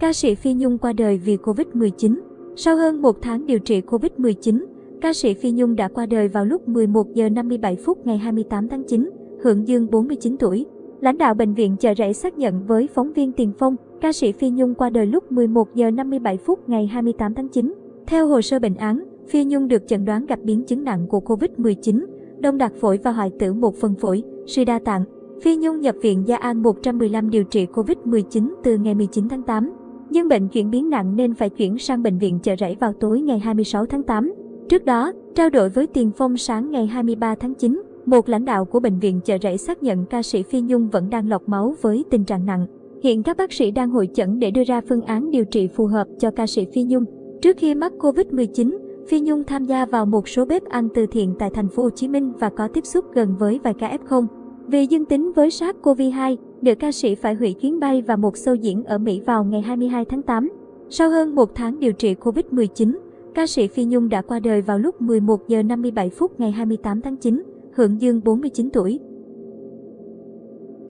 ca sĩ Phi Nhung qua đời vì Covid-19. Sau hơn một tháng điều trị Covid-19, ca sĩ Phi Nhung đã qua đời vào lúc 11 giờ 57 phút ngày 28 tháng 9, hưởng dương 49 tuổi. Lãnh đạo bệnh viện chợ rẫy xác nhận với phóng viên Tiền Phong, ca sĩ Phi Nhung qua đời lúc 11 giờ 57 phút ngày 28 tháng 9. Theo hồ sơ bệnh án, Phi Nhung được chẩn đoán gặp biến chứng nặng của Covid-19, đông đặc phổi và hoại tử một phần phổi, suy đa tạng. Phi Nhung nhập viện Gia An 115 điều trị Covid-19 từ ngày 19 tháng 8. Nhưng bệnh chuyển biến nặng nên phải chuyển sang bệnh viện chợ rẫy vào tối ngày 26 tháng 8. Trước đó, trao đổi với Tiền Phong sáng ngày 23 tháng 9, một lãnh đạo của bệnh viện chợ rẫy xác nhận ca sĩ Phi Nhung vẫn đang lọc máu với tình trạng nặng. Hiện các bác sĩ đang hội chẩn để đưa ra phương án điều trị phù hợp cho ca sĩ Phi Nhung. Trước khi mắc Covid-19, Phi Nhung tham gia vào một số bếp ăn từ thiện tại thành phố Hồ Chí Minh và có tiếp xúc gần với vài ca F0. Vì dương tính với SARS-CoV-2, nữ ca sĩ phải hủy chuyến bay và một show diễn ở Mỹ vào ngày 22 tháng 8. Sau hơn một tháng điều trị Covid-19, ca sĩ Phi Nhung đã qua đời vào lúc 11 giờ 57 phút ngày 28 tháng 9, hưởng dương 49 tuổi.